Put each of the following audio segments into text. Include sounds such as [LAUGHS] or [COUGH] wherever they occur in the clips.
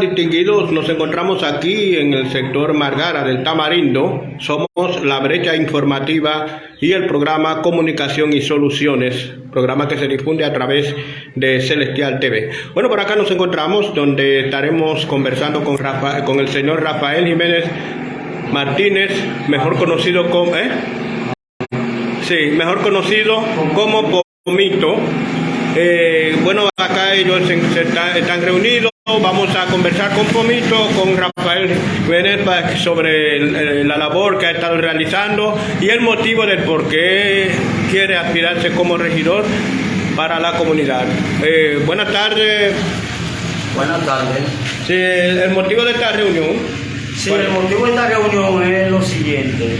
distinguidos? Nos encontramos aquí en el sector Margara del Tamarindo. Somos la brecha informativa y el programa Comunicación y Soluciones, programa que se difunde a través de Celestial TV. Bueno, por acá nos encontramos donde estaremos conversando con, con el señor Rafael Jiménez Martínez, mejor conocido como... ¿eh? Sí, mejor conocido como Pomito. Eh, bueno, acá ellos están reunidos Vamos a conversar con Pomito, con Rafael Jiménez sobre la labor que ha estado realizando y el motivo del por qué quiere aspirarse como regidor para la comunidad. Eh, buenas tardes. Buenas tardes. Sí, el motivo de esta reunión. Sí, el motivo de esta reunión es lo siguiente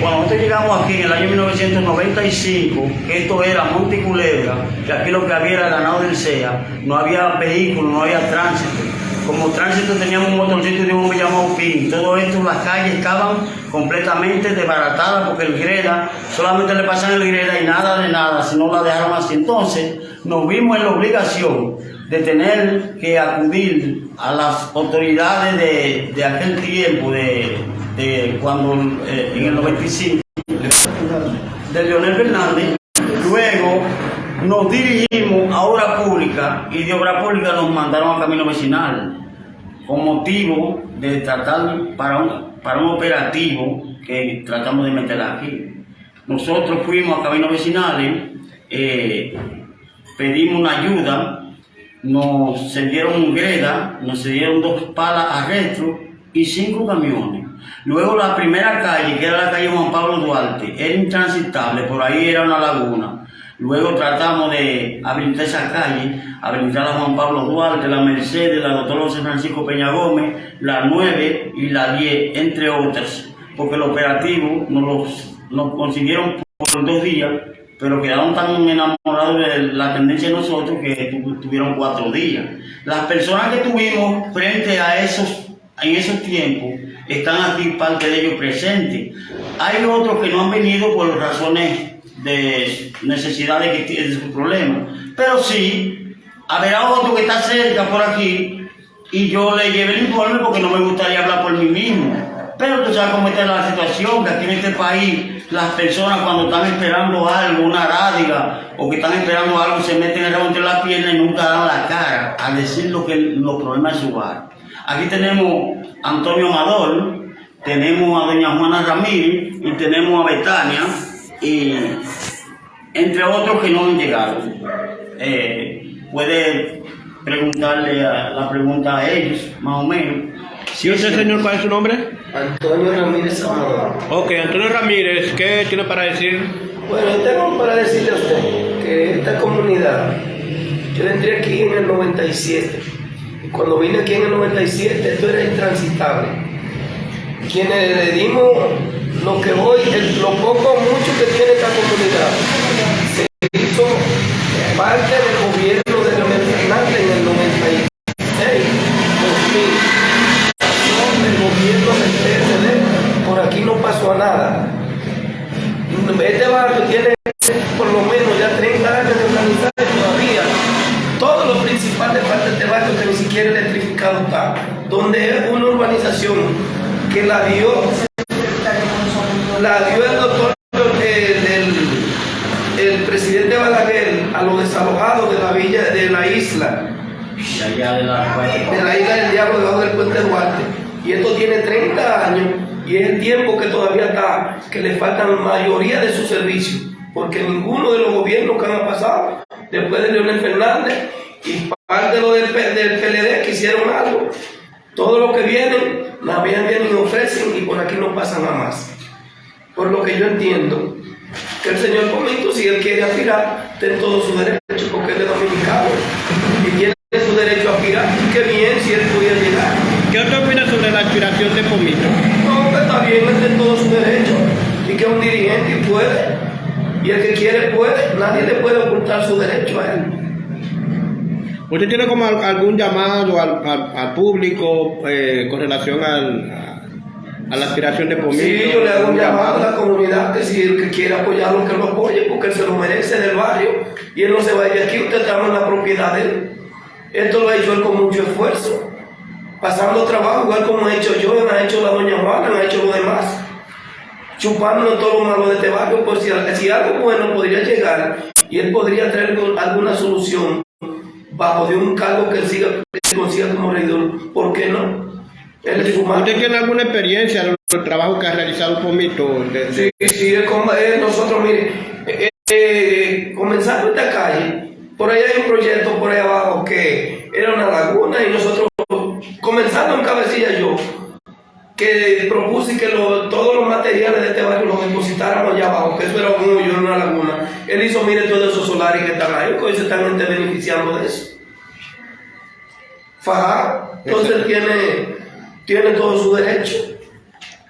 cuando nosotros llegamos aquí en el año 1995, que esto era Monte Culebra, que aquí lo que había era ganado del SEA, no había vehículos, no había tránsito. Como tránsito teníamos un motorcito de un hombre llamado PIN. Todo esto, las calles estaban completamente desbaratadas porque el Greda, solamente le pasan el Greda y nada de nada, si no la dejaron así. Entonces, nos vimos en la obligación de tener que acudir a las autoridades de, de aquel tiempo, de, cuando eh, en el 95 de Leonel Fernández, luego nos dirigimos a obra pública y de obra pública nos mandaron a camino vecinal con motivo de tratar para un, para un operativo que tratamos de meter aquí. Nosotros fuimos a caminos vecinales, eh, pedimos una ayuda, nos dieron greda, nos dieron dos palas a retro y cinco camiones. Luego la primera calle, que era la calle Juan Pablo Duarte, era intransitable, por ahí era una laguna. Luego tratamos de habilitar esa calle, habilitar la Juan Pablo Duarte, la Mercedes, la Doctor José Francisco Peña Gómez, la 9 y la 10, entre otras, porque el operativo nos lo consiguieron por dos días, pero quedaron tan enamorados de la tendencia de nosotros que tuvieron cuatro días. Las personas que tuvimos frente a esos, en esos tiempos, están aquí parte de ellos presentes. Hay otros que no han venido por razones de necesidades que tienen su problema. Pero sí, habrá otro que está cerca por aquí y yo le llevé el informe porque no me gustaría hablar por mí mismo. Pero tú sabes cómo está la situación, que aquí en este país las personas cuando están esperando algo, una rádiga, o que están esperando algo, se meten entre las piernas y nunca dan la cara a decir lo que los problemas de su hogar. Aquí tenemos Antonio Amador, tenemos a doña Juana Ramírez y tenemos a Betania, y entre otros que no han llegado. Eh, puede preguntarle la pregunta a ellos, más o menos. ¿Sí usted, señor, cuál es su nombre? Antonio Ramírez Amador. Ok, Antonio Ramírez, ¿qué tiene para decir? Bueno, tengo para decirle a usted que esta comunidad, yo entré aquí en el 97 cuando vine aquí en el 97, esto era intransitable. Quienes le dimos lo que hoy, lo poco mucho que tiene esta comunidad, se hizo parte del gobierno y es el tiempo que todavía está, que le faltan la mayoría de sus servicios, porque ninguno de los gobiernos que han pasado después de Leonel Fernández y parte de lo del, del PLD que hicieron algo. Todo lo que vienen, la vienen y ofrecen y por aquí no pasa nada más. Por lo que yo entiendo que el señor Comito, si él quiere aspirar, tiene todo su derecho porque es de dominicano tiene su derecho a aspirar. Qué bien si él pudiera llegar. ¿Qué usted opina sobre la aspiración de Comito? No, que está bien, él tiene todo su derecho y que es un dirigente y puede. Y el que quiere puede, nadie le puede ocultar su derecho a él. ¿Usted tiene como algún llamado al, público eh, con relación al, a la aspiración de Pomito? Sí, yo le hago un llamado a la comunidad que si el que quiere apoyarlo, que lo apoye, porque él se lo merece del barrio y él no se va de aquí, usted está en la propiedad de él. Esto lo ha hecho él con mucho esfuerzo pasando trabajo, igual como he hecho yo, ha hecho la doña Juana, ha hecho los demás, chupando todo lo malo de este barrio, por si, si algo bueno podría llegar y él podría traer alguna solución bajo de un cargo que él siga, que consiga como regidor, ¿por qué no? Él es humano. ¿Usted tiene alguna experiencia en el trabajo que ha realizado Pomito? Sí, sí, nosotros, mire, eh, eh, comenzando esta calle, por ahí hay un proyecto por ahí abajo que era una laguna y nosotros, comenzando en cabecilla yo, que propuse que todos los materiales de este barrio los depositáramos allá abajo, que eso era un hoyo, una laguna. Él hizo, mire, todos esos solares que están ahí, pues se están beneficiando de eso. Faja, entonces él tiene, tiene todo su derecho.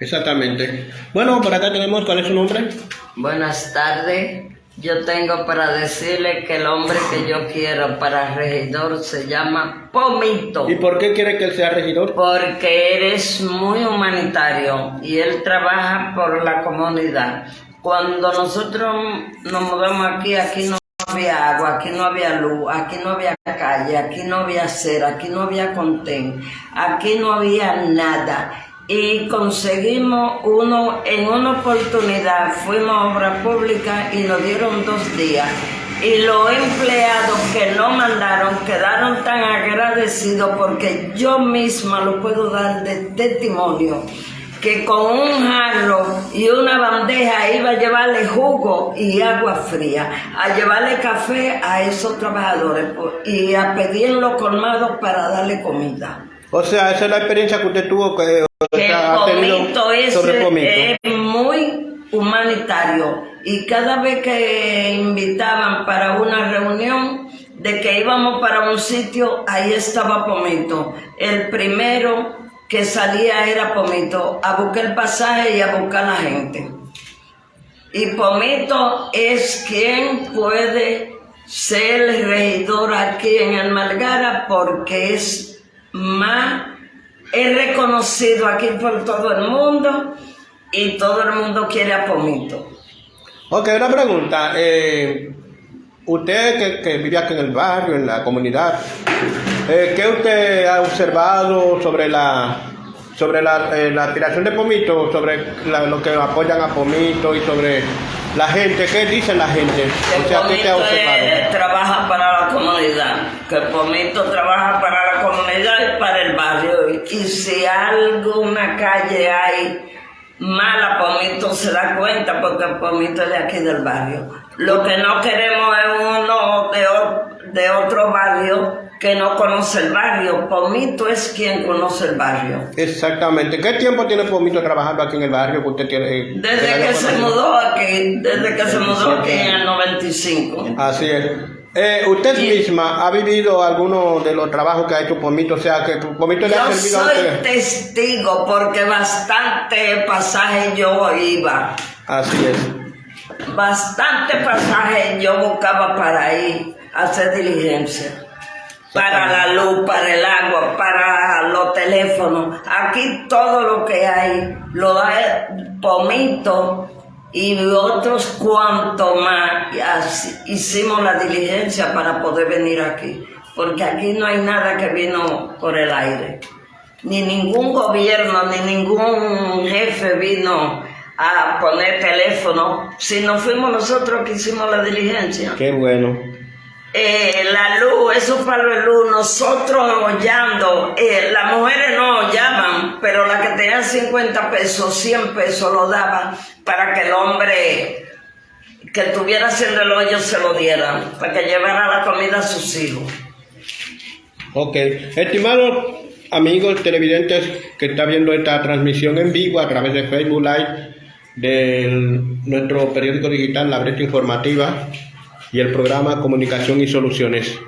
Exactamente. Bueno, por acá tenemos, ¿cuál es su nombre? Buenas tardes. Yo tengo para decirle que el hombre que yo [LAUGHS] quiero para regidor se llama Pomito. ¿Y por qué quiere que él sea regidor? Porque eres muy humanitario y él trabaja por la comunidad. Cuando nosotros nos mudamos aquí, aquí no había agua, aquí no había luz, aquí no había calle, aquí no había acera, aquí no había contén, aquí no había nada y conseguimos uno, en una oportunidad fuimos a obra pública y nos dieron dos días. Y los empleados que no mandaron quedaron tan agradecidos porque yo misma lo puedo dar de testimonio que con un jarro y una bandeja iba a llevarle jugo y agua fría, a llevarle café a esos trabajadores y a pedir los colmados para darle comida. O sea, esa es la experiencia que usted tuvo que, que Pomito es, es muy humanitario y cada vez que invitaban para una reunión de que íbamos para un sitio, ahí estaba Pomito. El primero que salía era Pomito, a buscar el pasaje y a buscar la gente. Y Pomito es quien puede ser el regidor aquí en el Margara porque es más es reconocido aquí por todo el mundo y todo el mundo quiere a Pomito. Ok, una pregunta. Eh, usted que, vive aquí en el barrio, en la comunidad, eh, ¿qué usted ha observado sobre la sobre la, eh, la aspiración de Pomito, sobre lo que apoyan a Pomito y sobre la gente, ¿qué dice la gente? Que o sea, Pomito trabaja para la comunidad, que Pomito trabaja para la comunidad y para el barrio. Y si alguna calle hay mala, Pomito se da cuenta porque Pomito es de aquí del barrio. Lo que no queremos es uno de, de otro barrio que no conoce el barrio. Pomito es quien conoce el barrio. Exactamente. ¿Qué tiempo tiene Pomito trabajando aquí en el barrio que usted tiene? Eh, desde que se mudó aquí, desde que se mudó aquí en el 95. Así es. Eh, ¿Usted misma ha vivido alguno de los trabajos que ha hecho Pomito? O sea, que Pomito le ha servido Yo soy testigo porque bastante pasaje yo iba. Así es. Bastante pasaje yo buscaba para ir a hacer diligencia para la luz, para el agua, para los teléfonos. Aquí todo lo que hay lo da Pomito y otros cuantos más. hicimos la diligencia para poder venir aquí, porque aquí no hay nada que vino por el aire. Ni ningún gobierno, ni ningún jefe vino a poner teléfono, si no fuimos nosotros que hicimos la diligencia. Qué bueno. Eh, la luz, esos palos de luz, nosotros hollando, eh, las mujeres no llaman, pero las que tenían 50 pesos, 100 pesos lo daban para que el hombre que tuviera haciendo el hoyo se lo dieran, para que llevara la comida a sus hijos. Ok, estimados amigos televidentes que están viendo esta transmisión en vivo a través de Facebook Live de nuestro periódico digital La Brecha Informativa, y el programa Comunicación y Soluciones.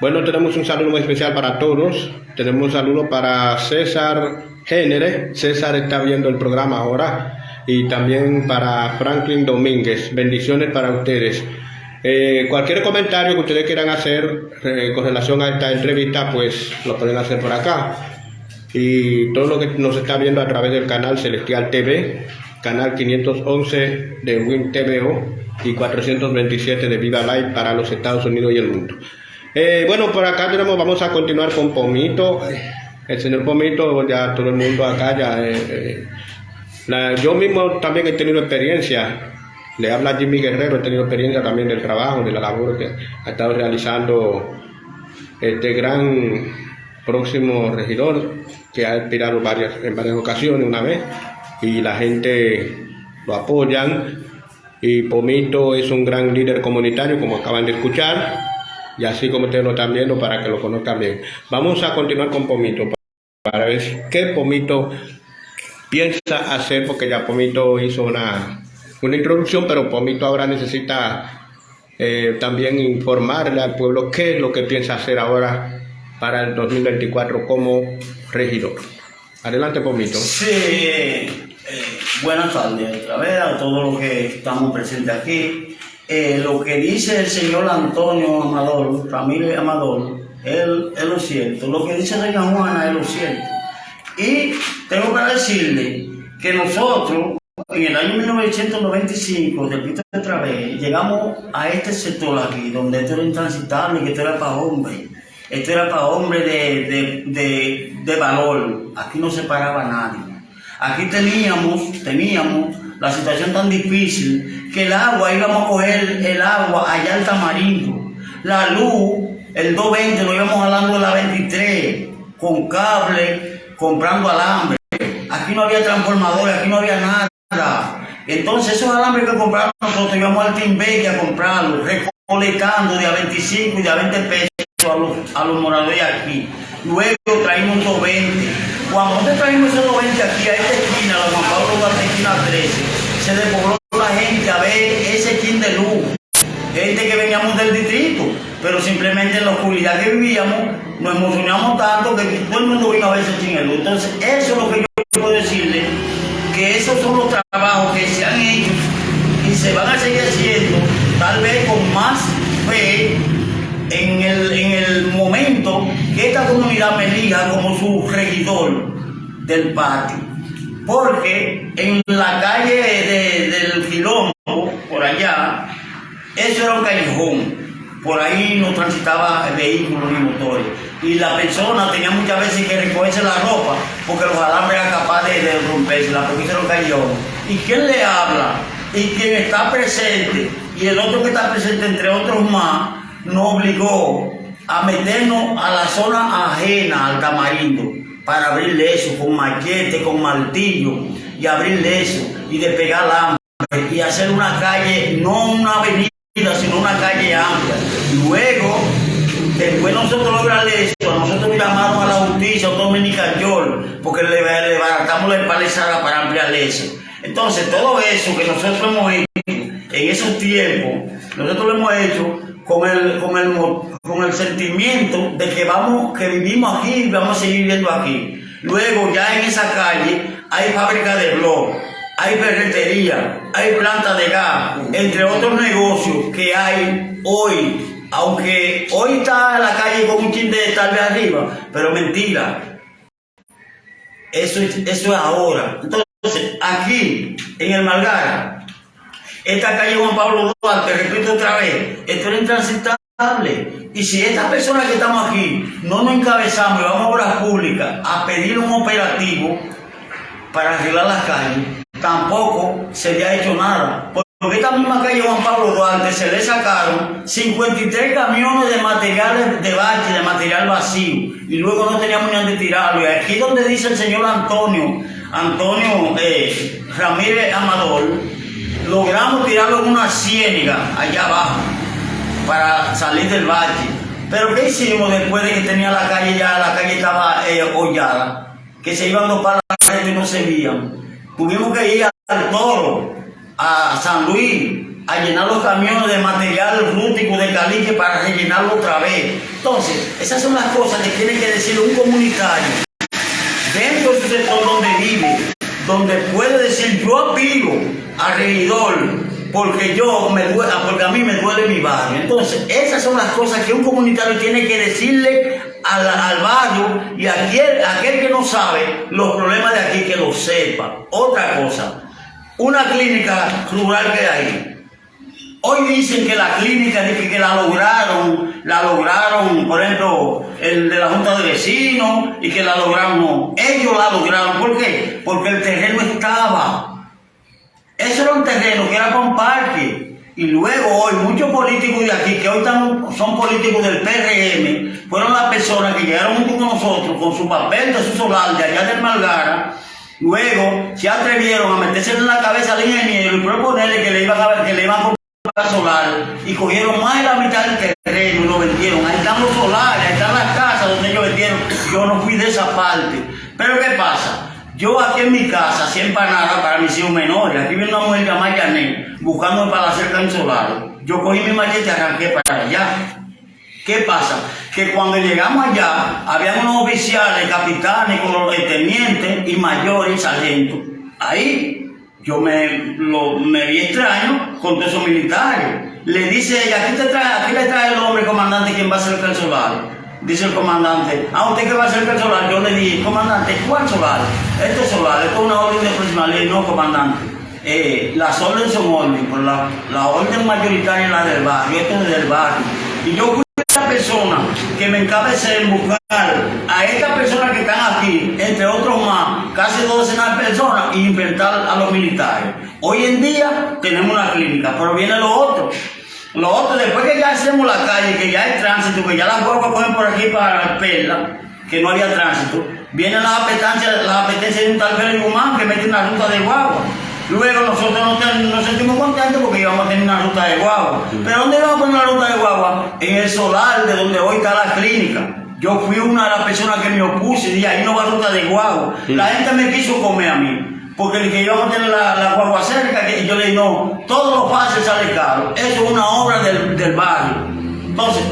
Bueno, tenemos un saludo muy especial para todos. Tenemos un saludo para César Génere. César está viendo el programa ahora. Y también para Franklin Domínguez. Bendiciones para ustedes. Eh, cualquier comentario que ustedes quieran hacer eh, con relación a esta entrevista, pues lo pueden hacer por acá. Y todo lo que nos está viendo a través del canal Celestial TV, canal 511 de Win TVO y 427 de Viva Live para los Estados Unidos y el mundo. Eh, bueno, por acá tenemos, vamos a continuar con Pomito. el señor Pomito, ya todo el mundo acá ya... Eh, eh, yo mismo también he tenido experiencia, le habla Jimmy Guerrero, he tenido experiencia también del trabajo, de la labor que ha estado realizando este gran próximo regidor que ha expirado varias, en varias ocasiones una vez y la gente lo apoyan y Pomito es un gran líder comunitario como acaban de escuchar y así como ustedes lo están viendo para que lo conozcan bien. Vamos a continuar con Pomito para ver qué Pomito piensa hacer porque ya Pomito hizo una, una introducción pero Pomito ahora necesita eh, también informarle al pueblo qué es lo que piensa hacer ahora para el 2024 como regidor. Adelante, Pomito. Sí, eh, buenas tardes otra vez a todos los que estamos presentes aquí. Eh, lo que dice el señor Antonio Amador, Ramírez Amador, él, es lo cierto. Lo que dice doña Juana es lo cierto. Y tengo que decirle que nosotros, en el año 1995, repito otra vez, llegamos a este sector aquí, donde esto era intransitable, que esto era para hombres. Esto era para hombres de, valor. Aquí no se paraba nadie. Aquí teníamos, teníamos la situación tan difícil que el agua, íbamos a coger el agua allá al tamarindo. La luz, el 220, lo íbamos hablando de la 23, con cable, comprando alambre. Aquí no había transformadores, aquí no había nada. Entonces esos alambres que compramos nosotros íbamos al Timbeque a comprarlos, recolectando de a 25 y de a 20 pesos a los, a los moradores aquí. Luego traímos 220. Cuando nosotros traímos esos 220 aquí a esta esquina, la Juan Pablo Duarte, esquina 13, se despobló la gente a ver ese skin de luz. Gente que veníamos del distrito, pero simplemente en la oscuridad que vivíamos, nos emocionamos tanto que todo el mundo vino a ver ese skin de luz. Entonces, eso es lo que yo puedo decirle, que esos son los trabajos que se han hecho y se van a seguir haciendo, tal vez con más fe elija como su regidor del patio. Porque en la calle del Quilombo, por allá, eso era un callejón. Por ahí no transitaba vehículos ni motores. Y la persona tenía muchas veces que recogerse la ropa porque los alambres eran capaces de, de rompérsela porque se lo cayó. ¿Y quién le habla? Y quien está presente, y el otro que está presente, entre otros más, nos obligó a meternos a la zona ajena al tamarindo para abrirle eso con machete, con martillo y abrirle eso y despegar la hambre y hacer una calle, no una avenida, sino una calle amplia. Luego, después nosotros logramos eso, nosotros llamaron a la justicia, a Dominica York, porque le, le baratamos la empalizada para ampliar eso. Entonces, todo eso que nosotros hemos hecho en esos tiempos, nosotros lo hemos hecho con el, con el, con el sentimiento de que vamos, que vivimos aquí y vamos a seguir viviendo aquí. Luego ya en esa calle hay fábrica de blog, hay ferretería, hay planta de gas, entre otros negocios que hay hoy. Aunque hoy está la calle con un chin de tal vez arriba, pero mentira. Eso es, eso es ahora. Entonces, aquí, en el Malgara, esta calle Juan Pablo Duarte, repito otra vez, esto era intransitable. Y si estas personas que estamos aquí no nos encabezamos y vamos a obras públicas a pedir un operativo para arreglar las calles, tampoco se le ha hecho nada. Porque esta misma calle Juan Pablo Duarte se le sacaron 53 camiones de materiales de bache, de material vacío, y luego no teníamos ni dónde tirarlo. Y aquí donde dice el señor Antonio, Antonio eh, Ramírez Amador, logramos tirarlo en una ciénaga allá abajo para salir del valle. Pero ¿qué hicimos después de que tenía la calle ya, la calle estaba eh, hollada? Que se iban dos para la y no se veían. Tuvimos que ir al toro, a San Luis, a llenar los camiones de material rústico de caliche para rellenarlo otra vez. Entonces, esas son las cosas que tiene que decir un comunitario dentro de su sector donde vive, donde puede decir yo aspiro al regidor porque yo me duele, porque a mí me duele mi barrio. Entonces, esas son las cosas que un comunitario tiene que decirle al, al barrio y a aquel, aquel que no sabe los problemas de aquí que lo sepa. Otra cosa, una clínica rural que hay, Hoy dicen que la clínica, que, que la lograron, la lograron, por ejemplo, el de la Junta de Vecinos, y que la lograron, no. Ellos la lograron, ¿por qué? Porque el terreno estaba. Eso era un terreno que era para parque. Y luego hoy muchos políticos de aquí, que hoy son políticos del PRM, fueron las personas que llegaron junto con nosotros con su papel de su solar de allá del Malgara, luego se atrevieron a meterse en la cabeza al ingeniero y proponerle que le iban a, que le iban solar y cogieron más de la mitad del terreno y lo vendieron. Ahí están los solares, ahí están las casas donde ellos vendieron. Yo no fui de esa parte. Pero ¿qué pasa? Yo aquí en mi casa, siempre nada para mis hijos menores, aquí viene una mujer llamada Yané, buscando para hacer el solar. Yo cogí mi machete y arranqué para allá. ¿Qué pasa? Que cuando llegamos allá, había unos oficiales, capitanes, tenientes y mayores, sargentos. Ahí yo me, lo, me vi extraño con todos esos militares. Le dice ella, aquí, te trae, aquí le trae el hombre comandante quien va a ser el solar. Dice el comandante, ¿a usted qué va a ser el solar? Yo le dije, comandante, ¿cuál solar? Este solar, esto es una orden de personalidad, no comandante. Eh, las órdenes son órdenes, por la, la orden mayoritaria es la del barrio, esto es del barrio. Y yo persona que me encabece en buscar a estas personas que están aquí, entre otros más, casi dos decenas de personas, y inventar a los militares. Hoy en día tenemos una clínica, pero viene lo otro. Lo otro, después que ya hacemos la calle, que ya hay tránsito, que ya las guaguas cogen por aquí para Perla, que no había tránsito, vienen las apetencias, las apetencias de un tal Félix Guzmán que mete una ruta de guagua. Luego nosotros nos, sentimos contentos porque íbamos a tener una ruta de guagua. ¿Pero dónde íbamos a poner una ruta de guagua? En el solar de donde hoy está la clínica. Yo fui una de las personas que me opuse y dije, ahí no va ruta de guagua. La gente me quiso comer a mí. Porque el que íbamos a tener la, guagua cerca, y yo le dije, no, todo lo fácil sale caro. Eso es una obra del, del barrio. Entonces,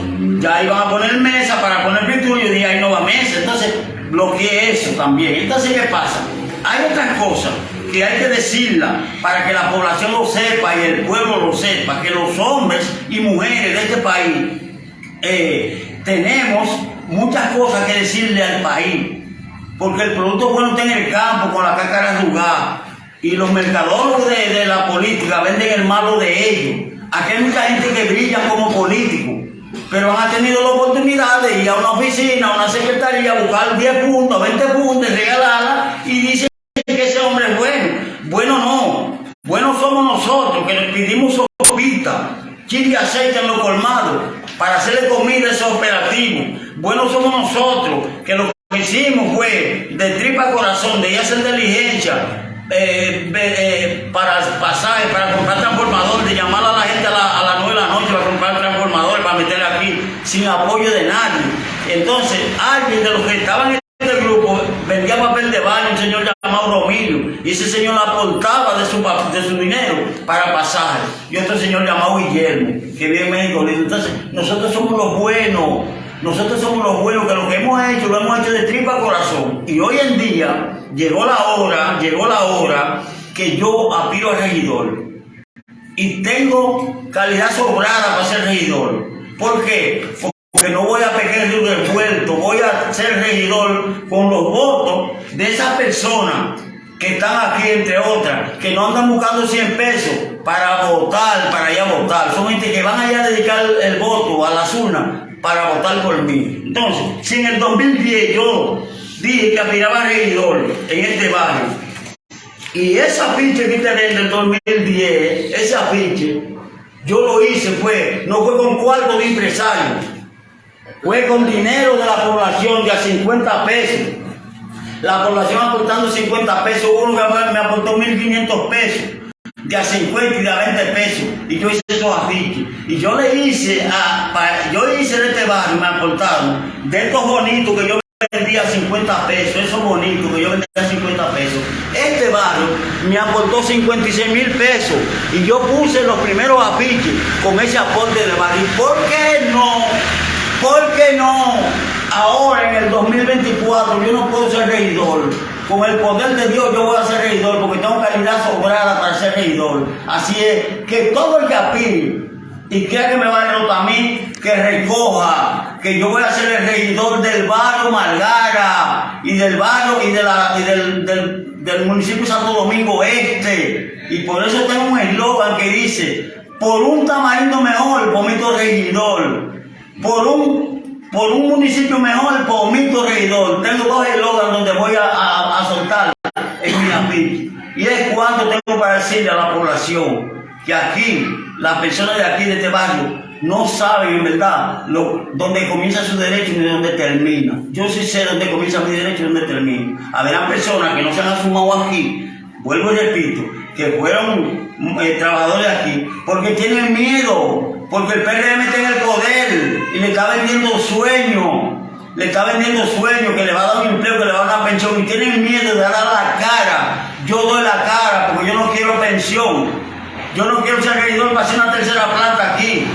ya iban a poner mesa para poner pintura y dije, ahí no va mesa. Entonces, bloqueé eso también. Entonces, ¿qué pasa? Hay otras cosas que hay que decirla para que la población lo sepa y el pueblo lo sepa, que los hombres y mujeres de este país eh, tenemos muchas cosas que decirle al país, porque el producto bueno está en el campo con la cácara jugada y los mercadólogos de, la política venden el malo de ellos. Aquí hay mucha gente que brilla como político, pero han tenido la oportunidad de ir a una oficina, a una secretaría, buscar 10 puntos, 20 puntos, regalarla y dicen que ese hombre es bueno. Bueno no. Bueno somos nosotros que le pedimos sopita, chile aceite en los colmados para hacerle comida a esos operativos. Bueno somos nosotros que lo que hicimos fue de tripa corazón, de a hacer diligencia, eh, eh, para pasar, para comprar transformadores, de llamar a la gente a, las 9 de la noche para comprar transformadores, para meter aquí sin apoyo de nadie. Entonces, alguien de los que estaban en este grupo vendía papel de baño, un señor llamado Romilio, y ese señor aportaba de su, de su dinero para pasar. Y otro señor llamado Guillermo, que vive en México. Entonces, nosotros somos los buenos, nosotros somos los buenos, que lo que hemos hecho, lo hemos hecho de tripa corazón. Y hoy en día llegó la hora, llegó la hora que yo apiro al regidor. Y tengo calidad sobrada para ser regidor. ¿Por qué? que no voy a pegar de un revuelto, voy a ser regidor con los votos de esas personas que están aquí, entre otras, que no andan buscando 100 pesos para votar, para ir a votar. Son gente que van allá a dedicar el voto a las urnas para votar por mí. Entonces, si en el 2010 yo dije que aspiraba a regidor en este barrio, y esa pinche que está en el 2010, esa pinche, yo lo hice, fue, no fue con cuarto de empresario fue con dinero de la población de a 50 pesos. La población aportando 50 pesos, uno me aportó 1.500 pesos, de a 50 y de a 20 pesos. Y yo hice esos afiches. Y yo le hice, a, yo hice de este barrio, me aportaron, de estos bonitos que yo vendía 50 pesos, esos bonitos que yo vendía 50 pesos. Este barrio me aportó 56 mil pesos y yo puse los primeros afiches con ese aporte de barrio. ¿Por qué no? ¿Por qué no? Ahora en el 2024 yo no puedo ser regidor. Con el poder de Dios yo voy a ser regidor porque tengo calidad sobrada para ser regidor. Así es que todo el que y quiera que me va a derrotar a mí, que recoja que yo voy a ser el regidor del barrio Margara y del barrio y, del, del, del municipio Santo Domingo Este. Y por eso tengo un eslogan que dice, por un tamarindo mejor, mi regidor, por un, por un municipio mejor, por mi regidor. Tengo dos eslogans donde voy a, a, soltar en mi. Y es cuando tengo para decirle a la población que aquí, las personas de aquí, de este barrio, no saben en verdad lo, dónde comienza su derecho y dónde termina. Yo sí sé dónde comienza mi derecho y dónde termina. Habrá personas que no se han asumado aquí, vuelvo y repito, que fueron eh, trabajadores aquí, porque tienen miedo, porque el PRM está en el poder y le está vendiendo sueño, le está vendiendo sueño, que le va a dar un empleo, que le va a dar pensión, y tienen miedo de dar la cara. Yo doy la cara porque yo no quiero pensión. Yo no quiero ser regidor para hacer una tercera planta aquí.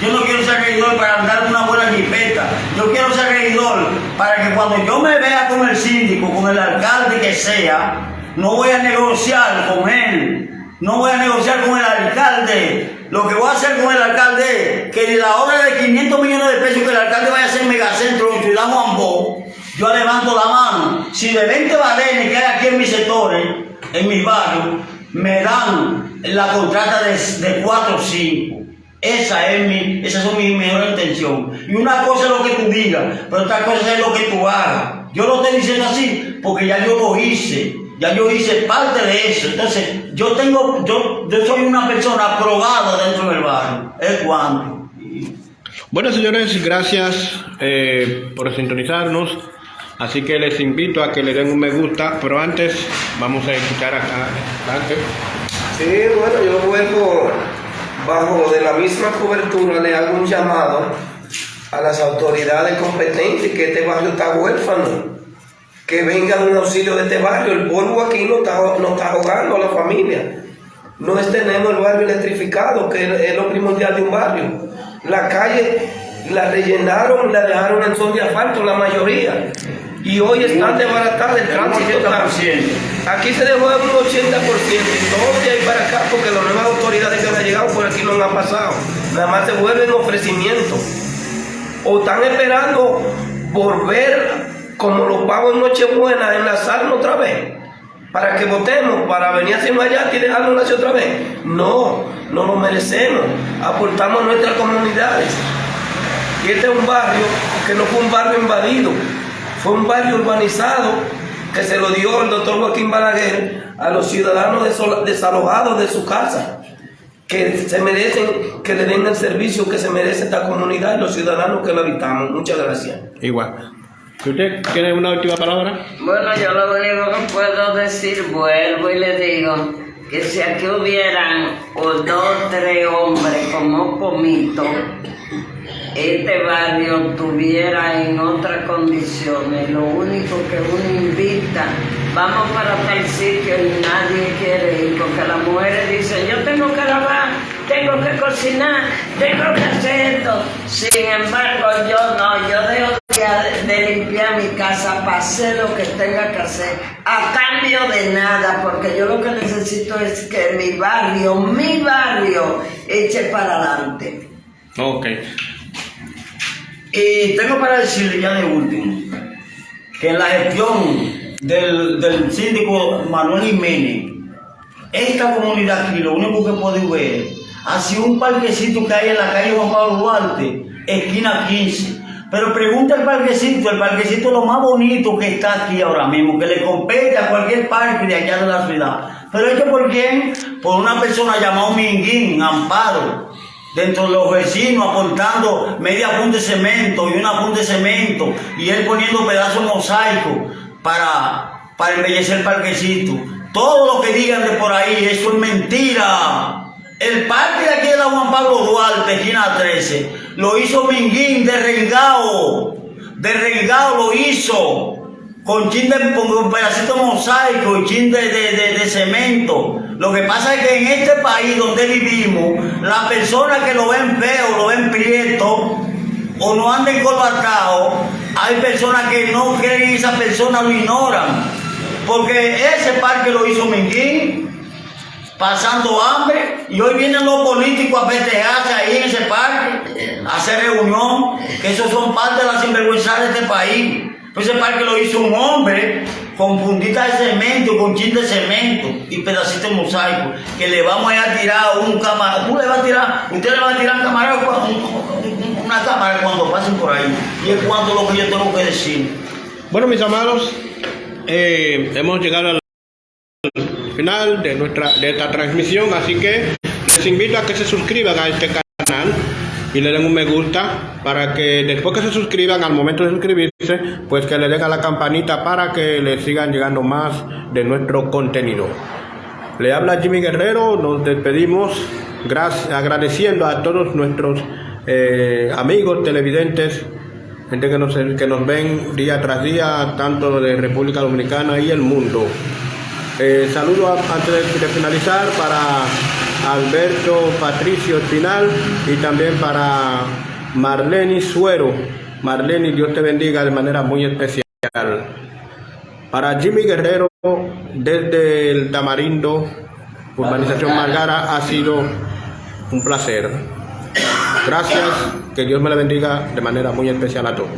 Yo no quiero ser regidor para andar una buena jipeta. Yo quiero ser regidor para que cuando yo me vea con el síndico, con el alcalde que sea, no voy a negociar con él. No voy a negociar con el alcalde. Lo que voy a hacer con el alcalde es que de la obra de 500 millones de pesos que el alcalde vaya a hacer megacentro en Ciudad Juan Bo, yo levanto la mano. Si de 20 balenes que hay aquí en mis sectores, en mis barrios, me dan la contrata de, de 4 o 5. Esa es mi, esas son mis mejores intenciones. Y una cosa es lo que tú digas, pero otra cosa es lo que tú hagas. Yo lo estoy diciendo así porque ya yo lo hice. Ya yo hice parte de eso. Entonces, yo tengo, yo, yo soy una persona aprobada dentro del barrio. Es cuando. Bueno, señores, gracias eh, por sintonizarnos. Así que les invito a que le den un me gusta, pero antes vamos a escuchar acá. Antes. Sí, bueno, yo vuelvo bajo de la misma cobertura, le hago un llamado a las autoridades competentes que este barrio está huérfano, que vengan un auxilio de este barrio. El polvo aquí no está, no está ahogando a la familia. No es tenemos el barrio electrificado, que es lo primordial de un barrio. La calle la rellenaron, la dejaron en son de asfalto, la mayoría y hoy están desbaratadas el tránsito. Aquí se dejó un 80% y todo de ahí para acá porque las nuevas autoridades que han llegado por aquí no han pasado. Nada más se vuelven ofrecimientos. O están esperando volver como los pavos en Nochebuena, enlazarnos otra vez para que votemos, para venir hacia allá y dejarnos hacia otra vez. No, no lo merecemos. Aportamos a nuestras comunidades. Y este es un barrio que no fue un barrio invadido, fue un barrio urbanizado que se lo dio el doctor Joaquín Balaguer a los ciudadanos desalojados de su casa, que se merecen que le den el servicio que se merece esta comunidad y los ciudadanos que lo habitamos. Muchas gracias. Igual. ¿Usted tiene una última palabra? Bueno, yo lo único que puedo decir, vuelvo y le digo que si aquí hubieran o dos tres hombres como Comito, este barrio tuviera en otras condiciones, lo único que uno invita, vamos para tal sitio y nadie quiere ir, porque las mujeres dicen, yo tengo que lavar, tengo que cocinar, tengo que hacer esto. Sin embargo, yo no, yo dejo de limpiar mi casa para hacer lo que tenga que hacer, a cambio de nada, porque yo lo que necesito es que mi barrio, mi barrio, eche para adelante. Ok. Y tengo para decirle ya de último, que la gestión del, del síndico Manuel Jiménez, esta comunidad aquí lo único que puede ver ha sido un parquecito que hay en la calle Juan Pablo Duarte, esquina 15. Pero pregunta el parquecito, el parquecito lo más bonito que está aquí ahora mismo, que le compete a cualquier parque de allá de la ciudad. Pero esto por quién? Por una persona llamada Minguín, Amparo dentro de los vecinos aportando media punta de cemento y una punta de cemento y él poniendo pedazos mosaico para, para embellecer el parquecito. Todo lo que digan de por ahí, eso es mentira. El parque de aquí de la Juan Pablo Duarte, esquina 13, lo hizo Minguín de Rengao. De lo hizo con chin de un pedacito mosaico y chin de, de, cemento. Lo que pasa es que en este país donde vivimos, las personas que lo ven feo, lo ven prieto, o no andan encorbatados, hay personas que no creen y esas personas lo ignoran. Porque ese parque lo hizo Minguín, pasando hambre, y hoy vienen los políticos a festejarse ahí en ese parque, a hacer reunión, que esos son parte de la sinvergüenza de este país. Pues ese parque lo hizo un hombre con puntita de cemento, con chin de cemento y pedacito de mosaico, que le vamos a tirar un cámara, tú le vas a tirar, usted le va a tirar cámara, una cámara cuando pasen por ahí. Y es cuanto lo que yo tengo que decir. Bueno, mis amados, eh, hemos llegado al de, nuestra, de esta transmisión, así que les invito a que se suscriban a este canal y le den un me gusta para que después que se suscriban, al momento de suscribirse, pues que le den a la campanita para que le sigan llegando más de nuestro contenido. Le habla Jimmy Guerrero, nos despedimos gracias, agradeciendo a todos nuestros eh, amigos televidentes, gente que nos, que nos ven día tras día, tanto de República Dominicana y el mundo. Eh, saludo antes de, de finalizar para Alberto Patricio Espinal y también para Marlene Suero. Marlene, Dios te bendiga de manera muy especial. Para Jimmy Guerrero, desde el Tamarindo, Urbanización Margara, ha sido un placer. Gracias, que Dios me la bendiga de manera muy especial a todos.